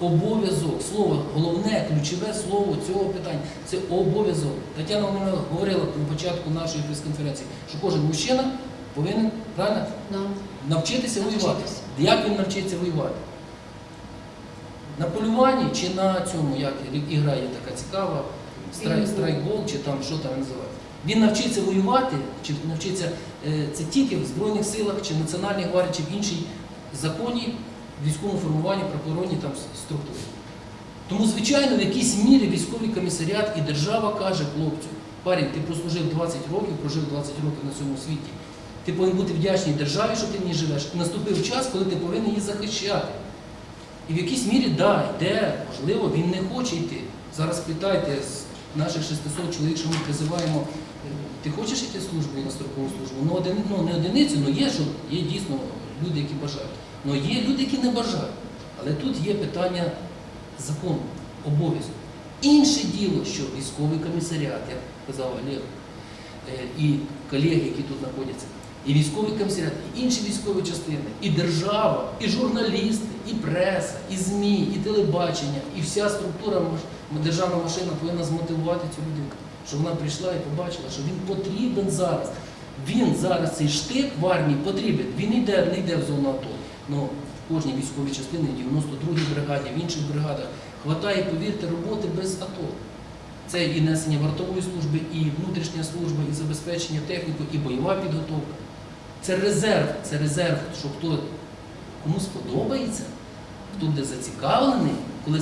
Обов'язок. Слово, головне, ключове слово цього питання це обов'язок. Тетяна Володимирівна говорила на початку нашої прес-конференції, що кожен мужчина повинен правильно Да. навчитися воювати. Навчитися. Як він навчиться воювати? На полюванні чи на цьому, як ігра є така цікава, страйк, Пейнтбол. страйкбол, чи там що там називають. Він навчиться воювати, чи навчиться е, це тільки в Збройних силах, чи в Національній гвардії, чи в іншій законі, військовому формуванні, прокурорній там структурі. Тому, звичайно, в якійсь мірі військовий комісаріат і держава каже хлопцю, парень, ти прослужив 20 років, прожив 20 років на цьому світі. Ти повинен бути вдячний державі, що ти в ній живеш. І наступив час, коли ти повинен її захищати. І в якійсь мірі, да, йде, можливо, він не хоче йти. Зараз питайте з наших 600 чоловік, що ми призиваємо, е, ти хочеш йти в службу на строкову службу? Ну, один, ну не одиницю, ну є, що є дійсно люди, які бажають. Ну є люди, які не бажають. Але тут є питання закону, обов'язку. Інше діло, що військовий комісаріат, як казав Олег, е, і колеги, які тут знаходяться, і військовий комісаріат, і інші військові частини, і держава, і журналісти, і преса, і ЗМІ, і телебачення, і вся структура державна машина повинна змотивувати цю людину, щоб вона прийшла і побачила, що він потрібен зараз. Він зараз цей штик в армії потрібен. Він йде, не йде в зону АТО. Ну, в кожній військовій частині, в 92-й бригаді, в інших бригадах, хватає, повірте, роботи без АТО. Це і несення вартової служби, і внутрішня служба, і забезпечення техніки, і бойова підготовка. Це резерв, це резерв, що хто кому сподобається, хто буде зацікавлений, коли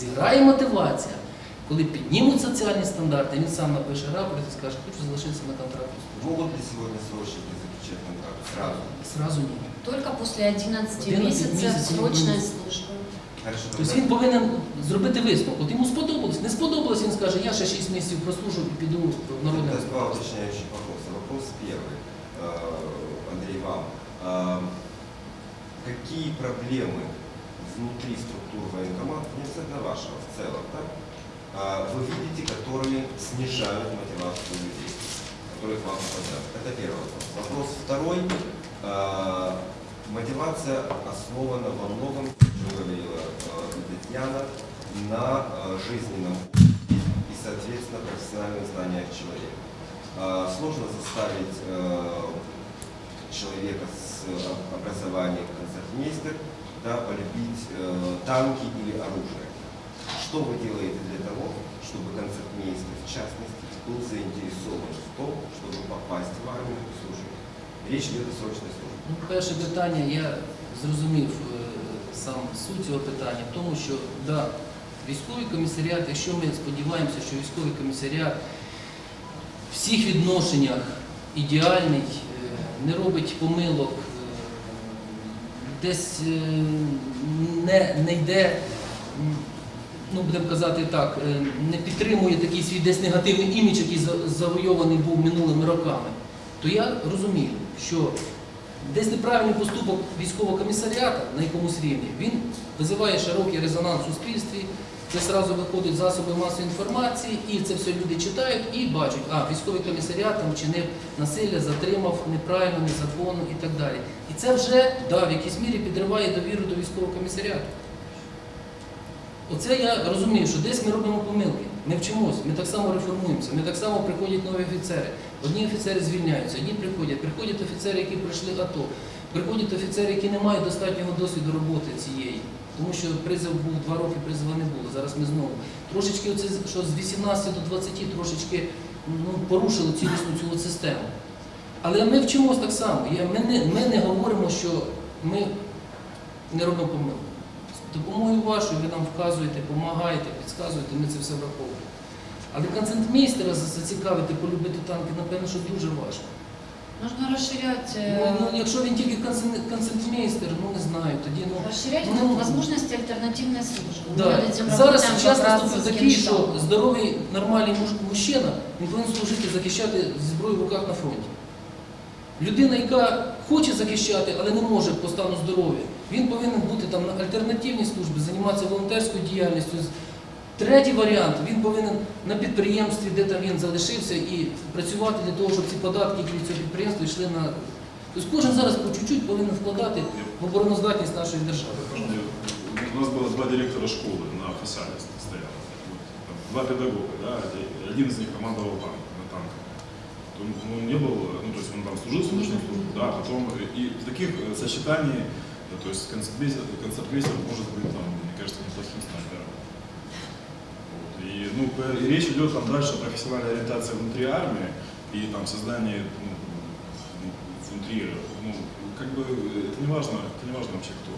зіграє мотивація, коли піднімуть соціальні стандарти, він сам напише рапорт і скаже, хочу залишитися на контракту. Могут ли сегодня срочники заключать контракт сразу? Сразу ні. Только после 11, 11 месяцев месяцев срочной будет. службы. Хорошо, Тобто тогда- він повинен зробити висновок. От йому сподобалось, не сподобалось, він скаже, я ще 6 місяців прослужу і піду в народне. Тогда два уточняющих вопроса. Вопрос первый, э, Андрей, вам. Э, Какие проблемы внутри структур военкомата, не обязательно вашего, в целом, да, а, вы видите, которые снижают мотивацию людей, которые к вам попадают? Это первый вопрос. Вопрос второй. Э, Мотивация основана во многом, о чем говорила Татьяна, на э, жизненном и, соответственно, профессиональных знаниях человека. А, Сложно заставить человека с образованием концертмейстер да, полюбить э, танки или оружие. Что вы делаете для того, чтобы концертмейстер, в частности, был заинтересован в том, чтобы попасть в армию и служить? Речь идет о срочной службе. Ну, перше питання, я зрозумів е, сам суть цього питання, в тому, що да, військовий комісаріат, якщо ми сподіваємося, що військовий комісаріат в всіх відношеннях ідеальний, е, не робить помилок, е, десь е, не, не йде, ну будемо казати так, е, не підтримує такий свій десь негативний імідж, який завойований був минулими роками, то я розумію, що десь неправильний поступок військового комісаріата на якомусь рівні, він визиває широкий резонанс у суспільстві, це одразу виходять засоби масової інформації, і це все люди читають і бачать, а військовий комісаріат там вчинив насилля, затримав неправильно, незаконно і так далі. І це вже да, в якійсь мірі підриває довіру до військового комісаріату. Оце я розумію, що десь ми робимо помилки. Ми вчимось, ми так само реформуємося, ми так само приходять нові офіцери. Одні офіцери звільняються, одні приходять. Приходять офіцери, які пройшли АТО. Приходять офіцери, які не мають достатнього досвіду роботи цієї. Тому що призов був два роки, призова не було. Зараз ми знову. Трошечки оце, що з 18 до 20 трошечки ну, порушили цілісну цю систему. Але ми вчимось так само. Ми не, ми не говоримо, що ми не робимо помилок. З допомогою вашою ви нам вказуєте, допомагаєте, підказуєте, ми це все враховуємо. Але концентмейстера зацікавити, полюбити танки, напевно, що дуже важко. Нужно расширять, Ну, э, ну, якщо він тільки концен- концентмейстер, ну не знаю, тоді ну. расширять ну, возможности альтернативной службы. Мы Да. над этим Зараз работаем час как раз наступив с такий, що Генштабом. здоровий, нормальний муж- мужчина, він повинен служити, захищати зі зброєю в руках на фронті. Людина, яка хоче захищати, але не може по стану здоров'я, він повинен бути там на альтернативній службі, займатися волонтерською діяльністю. Третій варіант, він повинен на підприємстві, де там він залишився, і працювати для того, щоб ці податки, які від цього підприємства йшли на. Тобто кожен зараз по чуть-чуть повинен вкладати в обороноздатність нашої держави. У нас было два директора школы на фасаде стояло. Вот, там, Два педагога, да, один- один из них командовал танк, на танках. Он, он не был, ну, то есть он там служил срочную службу, да, потом и в таких э, сочетаний, э, то есть концертмейстер, концертмейстер может быть, там, мне кажется, неплохим снайпером. Вот, И, ну, п- и речь идет там дальше о профессиональной ориентации внутри армии и там создании ну, ну, внутри, ну, как бы э, это не важно, это не важно вообще кто.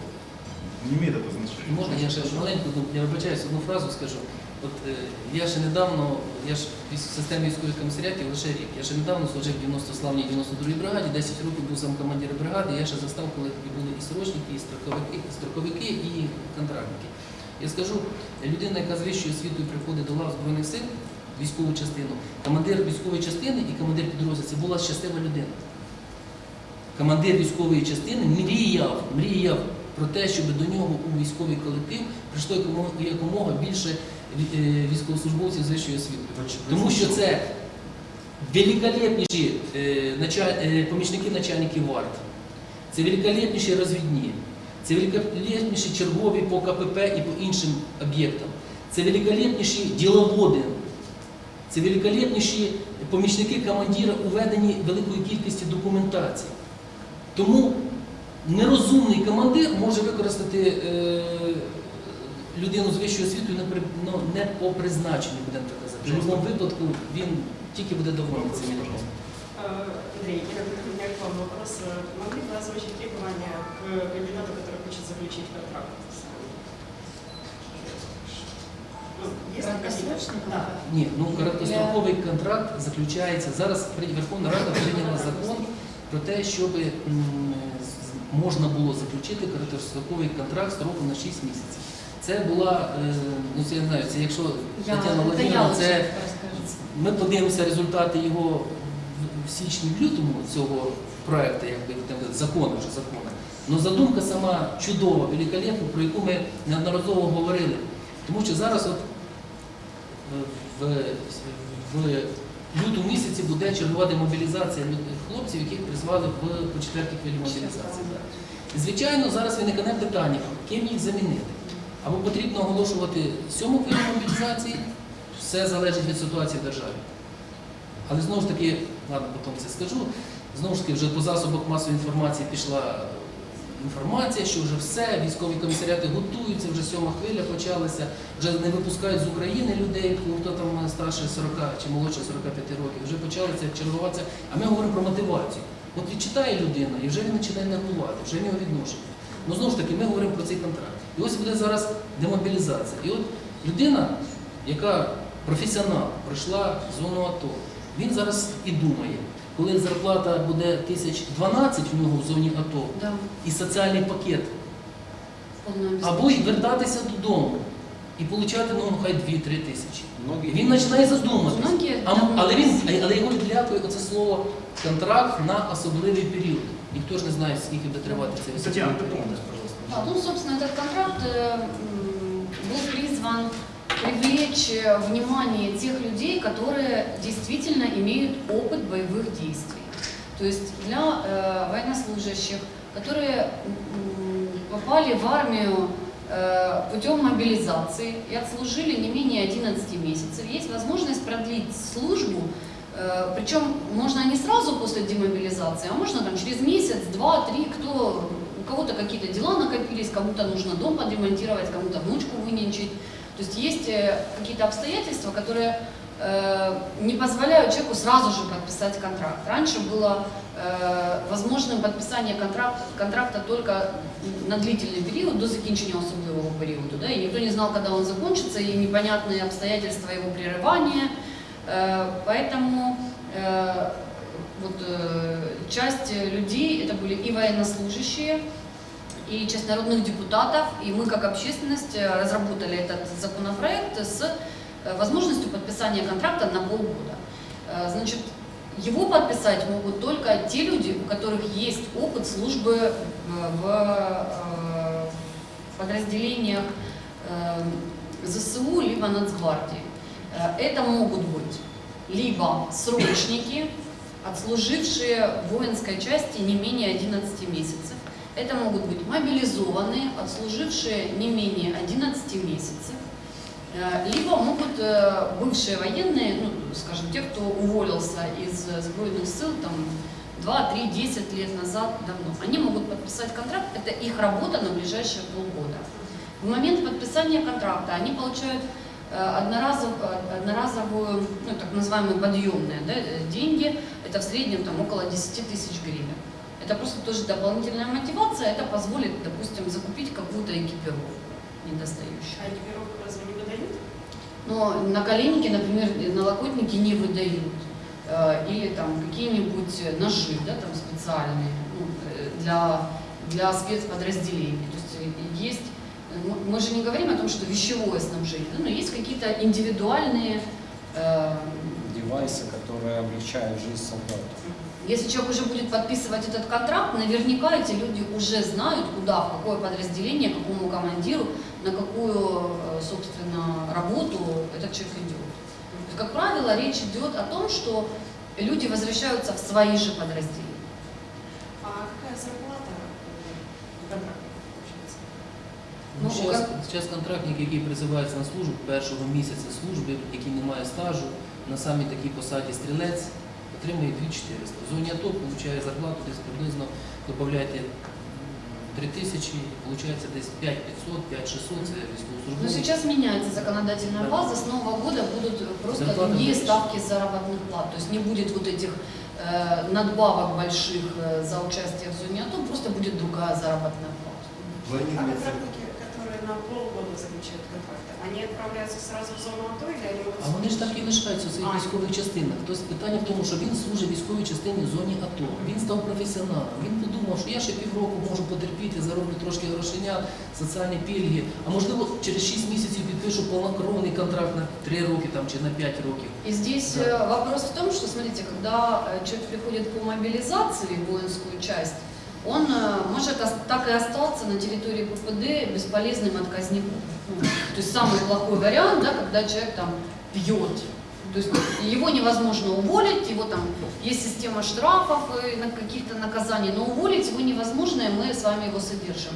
Не имеет это значения. Можна я ще маленьку, ну, я вибачаюсь, одну фразу скажу. От е, я ще недавно, я ж військ- в системі військових комісаріатів лише рік. Я ще недавно служив в 90 славній 92-й бригаді, 10 років був сам командир бригади, я ще застав, коли тоді були і срочники, і строковики, і строковики, і контрактники. Я скажу, людина, яка з вищою освітою приходить до лав Збройних сил, військову частину, командир військової частини і командир підрозділу це була щаслива людина. Командир військової частини мріяв, мріяв про те, щоб до нього у військовий колектив прийшло якомога, більше е, військовослужбовців з вищою освітою. Тому що це великолепніші е, е, помічники начальників варт, це великолепніші розвідні, це великолепніші чергові по КПП і по іншим об'єктам, це великолепніші діловоди, це великолепніші помічники командира у веденні великої кількості документації. Тому нерозумний командир може використати е, людину з вищою освітою не, при, ну, не по призначенню, будемо так казати. В будь-якому випадку він тільки буде довольний цим людям. Э, Андрей, я у меня к вам вопрос. Э, Могли бы озвучить требования к кандидату, который хочет заключить контракт с вами? Ну. Ні, ну короткостроковий контракт заключається. Зараз Верховна Рада прийняла закон про те, щоб можна було заключити короткостроковий контракт строком на 6 місяців. Це була, е, ну це я не знаю, це якщо Я, Тетяна это я це. Ми подивимося результати його в- в січні, в лютому цього проекту, якби закону вже закону. Але задумка сама чудова, великолепна, про яку ми неодноразово говорили. Тому що зараз от е, в, в лютому місяці буде чергова демобілізація хлопців, яких призвали в по четвертій хвилі мобілізації. Звичайно, зараз виникне питання, ким їх замінити. Або потрібно оголошувати сьому хвилю мобілізації, все залежить від ситуації в державі. Але знову ж таки, ладно, потім це скажу. Знову ж таки, вже по засобах масової інформації пішла інформація, що вже все, військові комісаріати готуються, вже сьома хвиля почалася, вже не випускають з України людей, хто там старше 40 чи молодше 45 років, вже почалися чергуватися. А ми говоримо про мотивацію. От відчитає людина, і вже він починає нервувати, вже в нього відношення. Ну знову ж таки, ми говоримо про цей контракт. І ось буде зараз демобілізація. І от людина, яка професіонал, пройшла зону АТО, він зараз і думає, коли зарплата буде 1012 в нього в зоні АТО Да, і соціальний пакет, полное або й обеспечение. вертатися додому і отримати, ну, хай 2-3 тисячі. Многие Він починає задуматися. Многие А, м- але він, давно- але його відлякує оце слово контракт на особливий період. Ніхто ж не знає, скільки буде тривати цей Татьяна, особливий період. дополните, пожалуйста. А, ну, собственно, этот контракт э, м, был призван привлечь э, внимание тех людей, которые действительно имеют опыт боевых действий. То есть для э, военнослужащих, которые попали в армию э, путем мобилизации и отслужили не менее 11 месяцев, есть возможность продлить службу Э, Причем можно не сразу после демобилизации, а можно там через месяц, два, три, кто, у кого-то какие-то дела накопились, кому-то нужно дом подремонтировать, кому-то внучку выненчить. То есть есть э, какие-то обстоятельства, которые э, не позволяют человеку сразу же подписать контракт. Раньше было э, возможным подписание контракта, контракта только на длительный период, до закінчення особливого периоду. Да? И никто не знал, когда он закончится, и непонятные обстоятельства его прерывания. Э, Поэтому э, вот, э, часть людей, это были и военнослужащие, и часть народных депутатов, и мы как общественность э, разработали этот законопроект с э, возможностью подписания контракта на полгода. Э, Значит, его подписать могут только те люди, у которых есть опыт службы в подразделениях ЗСУ либо Нацгвардии. Это могут быть либо срочники, отслужившие в воинской части не менее 11 месяцев. Это могут быть мобилизованные, отслужившие не менее 11 месяцев. Э, Либо могут э, бывшие военные, ну, скажем, те, кто уволился из э, сбройных сил там, 2, 3, 10 лет назад давно, они могут подписать контракт, это их работа на ближайшие полгода. В момент подписания контракта они получают одноразов, одноразовую, ну, так называемые подъемные да, деньги, это в среднем там, около 10 тысяч гривен. Это просто тоже дополнительная мотивация, это позволит, допустим, закупить какую-то экипировку недостающую. А экипировку разве не выдают? Но на коленники, например, налокотники не выдают. Э, Или там какие-нибудь ножи, да, там специальные ну, э, для, для спецподразделений. То есть э, есть, мы- же не говорим о том, что вещевое снабжение, да, но есть какие-то индивидуальные э, Девайсы, которые облегчают жизнь солдату. Если человек уже будет подписывать этот контракт, наверняка эти люди уже знают, куда, в какое подразделение, какому командиру, на какую, э, собственно, работу этот человек идет. То есть, Как правило, речь идет о том, что люди возвращаются в свои же подразделения. А какая зарплата у контрактника получается? Ну, Ну, зараз, як- зараз контрактник, який призивається на службу першого місяця служби, який не має стажу, на самій такій посаді стрілець, отримує 2400. В зоні АТО отримує зарплату десь приблизно, додаєте 3000, виходить десь 5500, 5600, це Но військовослужбовець. сейчас меняется законодательная Да. база, с Нового года будут просто Зарплаты другие больше. ставки заработных плат. То есть не будет вот этих э, надбавок больших э, за участие в зоне АТО, просто будет другая заработная плата. А Планируется контрактники, которые на полгода заключают контракты, они отправляются сразу в зону АТО или они могут... А вони ж так і лишаються у своїх А. військових частинах. Тобто питання в тому, що він служить військовій частині в зоні АТО. Він став професіоналом. Він подумав, що я ще півроку можу потерпіти, зароблю трошки грошенят, соціальні пільги. А можливо, через 6 місяців підпишу повнокровний контракт на 3 роки там, чи на 5 років. И здесь Да. э, вопрос в том, что, смотрите, когда э, человек приходит по мобилизации в воинскую часть, Он э, может так и остаться на территории ППД бесполезным отказником. Ну, то есть самый плохой вариант, да, когда человек там пьет. То есть его невозможно уволить, его там есть система штрафов и каких-то наказаний, но уволить его невозможно, и мы с вами его содержим.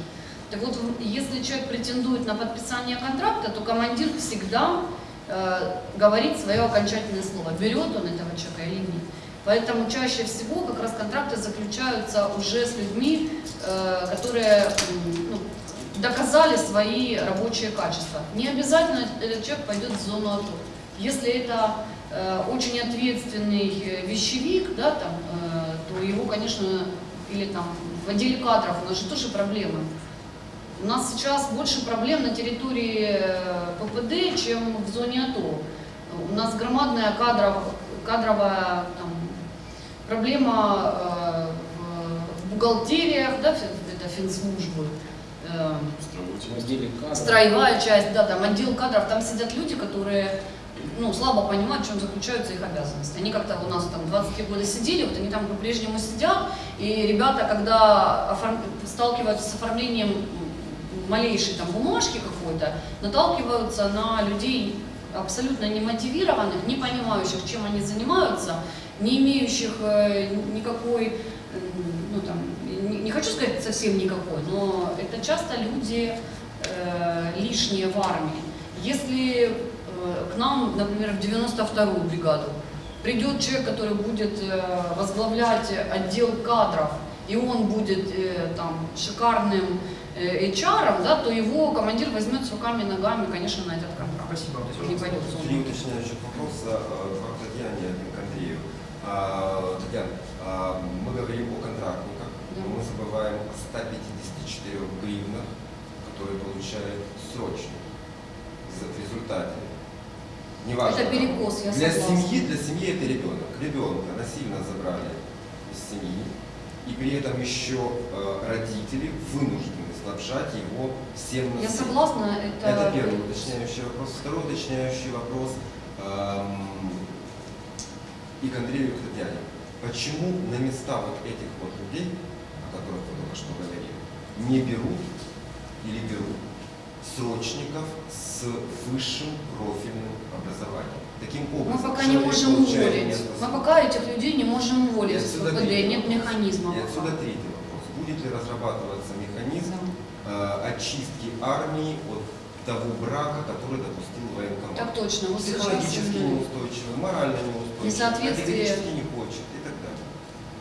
Так вот, если человек претендует на подписание контракта, то командир всегда э, говорит свое окончательное слово, берет он этого человека или нет. Поэтому чаще всего как раз контракты заключаются уже с людьми, э, которые ну, доказали свои рабочие качества. Не обязательно этот человек пойдет в зону АТО. Если это э, очень ответственный э, вещевик, да, там, то его, конечно, или там в отделе кадров у нас же тоже проблемы. У нас сейчас больше проблем на территории ППД, чем в зоне АТО. У нас громадная кадров, кадровая проблема э, в- бухгалтериях, да, это финслужбы, э, строевая часть, да, там отдел кадров, там сидят люди, которые ну, слабо понимают, в чем заключаются их обязанности. Они как-то у нас там 23 года сидели, вот они там по-прежнему сидят, и ребята, когда оформ- сталкиваются с оформлением малейшей там бумажки какой-то, наталкиваются на людей абсолютно немотивированных, не понимающих, чем они занимаются, не имеющих э, никакой, ну там, не, не хочу сказать совсем никакой, но это часто люди э, лишние в армии. Если э, к нам, например, в 92-ю бригаду придет человек, который будет э, возглавлять отдел кадров, и он будет э, там шикарным э, HR, да, то его командир возьмет с руками и ногами, конечно, на этот контракт. Спасибо. Не пойдет в зону. Татьяна, а, мы говорим о контрактниках, но мы забываем о 154 гривнах, которые получают срочно в результате. Неважно. Это перекос, я для согласна. семьи, для семьи это ребенок. Ребенка насильно забрали из семьи, и при этом еще э, родители вынуждены снабжать его всем на Я согласна, это... Это первый уточняющий вопрос. Второй уточняющий вопрос эм, и к Андрею, Татьяне. Почему на места вот этих вот людей, о которых вы только что говорили, не берут или берут срочников с высшим профильным образованием? Таким Мы образом, пока не можем уволить. Мы пока этих людей не можем уволить отсюда третий нет механизма. И пока. отсюда третий вопрос. Будет ли разрабатываться механизм э, очистки армии от того брака, который допустил военкомат? Так точно, Психологически неустойчивый, морально неустойчивый, Несоответствие. не хочет и так далее.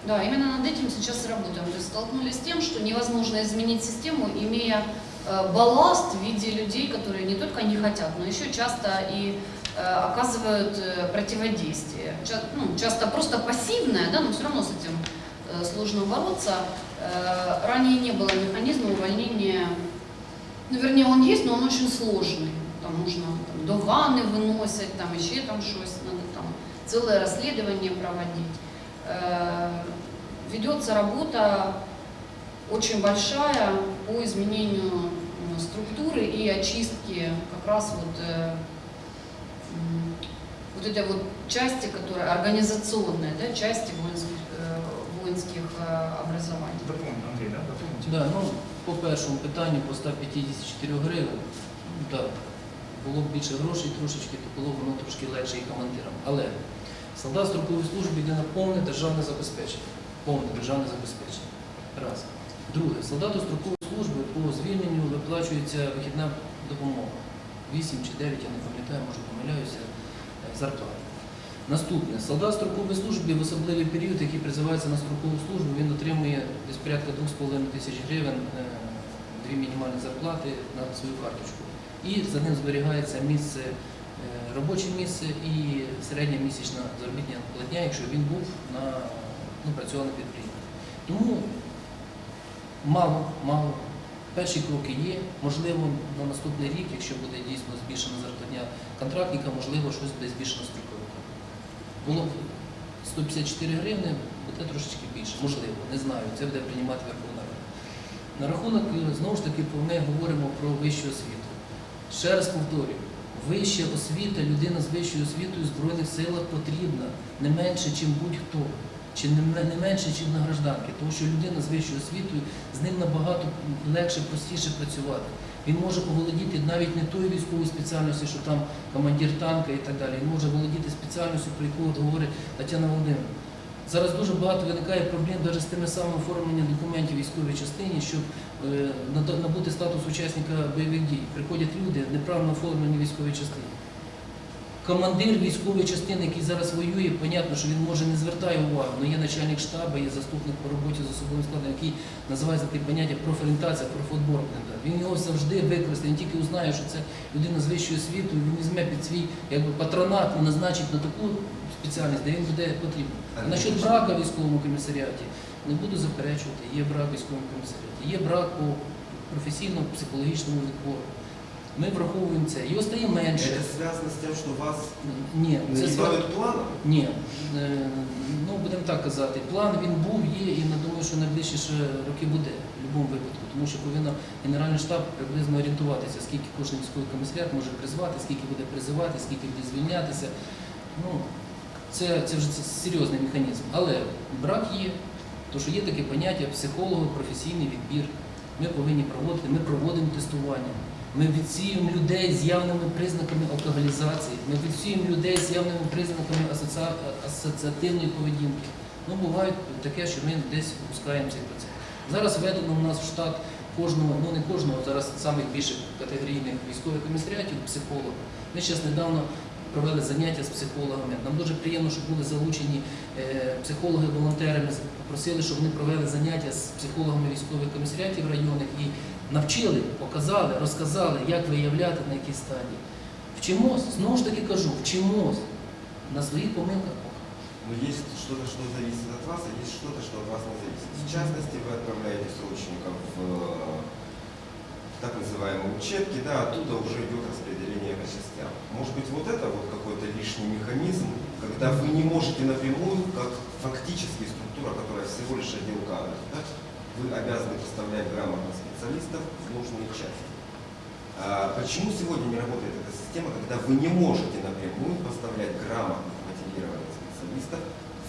Да, именно над этим сейчас и работаем. То есть столкнулись с тем, что невозможно изменить систему, имея э, балласт в виде людей, которые не только не хотят, но еще часто и э, оказывают э, противодействие. Ча- ну, часто просто пассивное, да, но все равно с этим сложно бороться. Ранее не было механизма увольнения, ну, вернее, он есть, но он очень сложный. там нужно там, до ванни виносять, там ще там надо там целое расследование проводить. Э, Ведется работа очень большая по изменению структуры и очистке как раз вот, э, вот этой вот части, которая организационная, да, части воинских, э, воинских образований. Дополните, Андрей, да? Дополните. Да, ну, по першому питанню по 154 гривень, так, було б більше грошей трошечки, то було б воно трошки легше і командирам. Але солдат строкової служби йде на повне державне забезпечення. Повне державне забезпечення. Раз. Друге, солдату строкової служби по звільненню виплачується вихідна допомога. 8 чи 9, я не пам'ятаю, може помиляюся, е, зарплата. Наступне, солдат строкової служби в особливий період, який призивається на строкову службу, він отримує десь порядка 2,5 тисяч гривень, е, дві мінімальні зарплати на свою карточку. І за ним зберігається місце, е, робоче місце і середня місячна заробітня платня, якщо він був на ну, працював підприємстві. Тому мало, мало. Перші кроки є. Можливо, на наступний рік, якщо буде дійсно збільшена зарплатня контрактника, можливо, щось буде збільшено строковика. Було б 154 гривни, буде трошечки більше. Можливо, не знаю. Це буде приймати Верховна Рада. На рахунок, знову ж таки, ми говоримо про вищу освіту. Ще раз повторюю, вища освіта, людина з вищою освітою в Збройних силах потрібна не менше, ніж будь-хто, чи не менше, ніж на гражданки. Тому що людина з вищою освітою, з ним набагато легше, простіше працювати. Він може оволодіти навіть не тою військовою спеціальністю, що там командир танка і так далі. Він може володіти спеціальністю, про яку говорить Тетяна Володимирівна. Зараз дуже багато виникає проблем навіть з тими самими оформленням документів військовій частині, щоб набути статус учасника бойових дій. Приходять люди неправильно оформлені в військовій частині. Командир військової частини, який зараз воює, понятно, що він може не звертає увагу, але є начальник штабу, є заступник по роботі з особовим складом, який називається таке поняття профорієнтація, профотбор. Він його завжди використає, він тільки узнає, що це людина з вищою освітою, він візьме під свій якби, патронат і назначить на таку спеціальність, де він буде потрібен. Насчет брака в військовому комісаріаті не буду заперечувати, є брак в військовому комісаріаті, є брак по професійно-психологічному відбору. Ми враховуємо це. Його стає менше. Это связано с тем, что вас Ні, це справа. нагибают планом? Ні, Е, ну будемо так казати. План він був, є, і я думаю, що найближчі ще роки буде в будь-якому випадку, тому що повинен Генеральний штаб приблизно орієнтуватися, скільки кожен військовий комісаріат може призвати, скільки буде призивати, скільки буде звільнятися. Ну, це, це вже серйозний механізм. Але брак є, тому що є таке поняття психолого, професійний відбір. Ми повинні проводити, ми проводимо тестування. Ми відсіюємо людей з явними признаками алкоголізації, ми відсіюємо людей з явними признаками асоціа- асоціативної поведінки. Ну, буває таке, що ми десь опускаємо цей процес. Зараз введено у нас в штат кожного, ну не кожного, зараз самих більших категорійних військових комісаріатів, психолога. Ми зараз недавно провели заняття з психологами. Нам дуже приємно, що були залучені е, психологи-волонтери. Ми попросили, щоб вони провели заняття з психологами військових комісаріатів районних і навчили, показали, розказали, як виявляти на якій стадії. Вчимось, знову ж таки кажу, вчимось на своїх помилках. Но есть что-то, что зависит от вас, а есть что-то, что от вас не зависит. В частности, вы отправляете срочников в э, так называемые учебки, да, оттуда уже идет распределение когда вы не можете напрямую, как фактически структура, которая всего лишь отдел кадров, да, вы обязаны поставлять грамотных специалистов в нужные части. А почему сегодня не работает эта система, когда вы не можете напрямую поставлять грамотных мотивированных специалистов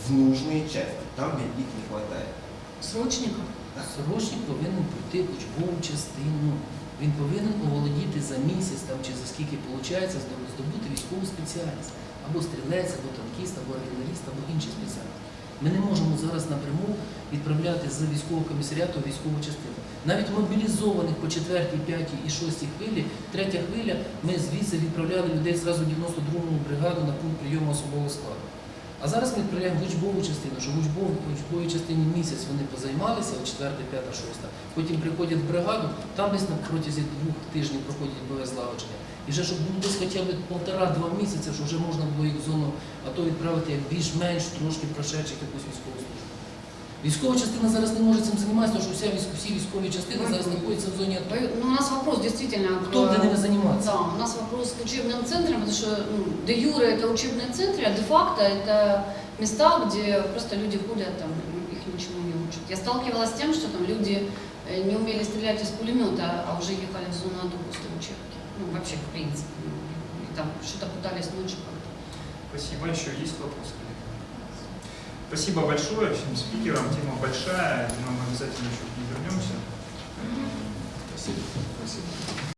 в нужные части, там, где их не хватает? Срочников? Срочник повинен пройти учбову частину. Він повинен оволодіти за місяць там, чи за скільки виходить здобути військову спеціальність. Або стрілець, або танкіст, або артилеріст, або інші спеціальності. Ми не можемо зараз напряму відправляти з військового комісаріату військову частину. Навіть мобілізованих по 4, 5 і 6 хвилі, третя хвиля, ми звідси відправляли людей зразу 92-му бригаду на пункт прийому особового складу. А зараз ми відправляємо в учбову частину, що в учбовій, в учбовій частині місяць вони позаймалися, от 4, 5, 6, потім приходять в бригаду, там десь протязі двох тижнів проходять бойове злагодження. І вже щоб було десь хоча б полтора-два місяці, що вже можна було їх в зону АТО відправити як більш-менш трошки прошедших якусь військову службу. Військова частина зараз не може цим займатися, тому що вся військ- всі військові частини зараз знаходяться в зоні АТО. Ну, у нас вопрос действительно... к- Кто будет ними заниматься? Да, у нас вопрос к учебным центрам, потому что ну, де юре это учебные центры, а де-факто это места, где просто люди ходят, там, их ничему не учат. Я сталкивалась с тем, что там люди э, не умели стрелять из пулемета, а уже ехали в зону АТО после учебки. Ну, вообще, в принципе. ну, И там что-то пытались ночью как-то. Спасибо. Еще есть вопросы? Спасибо большое всем спикерам. Тема большая. Мы обязательно еще к ней вернемся. Спасибо.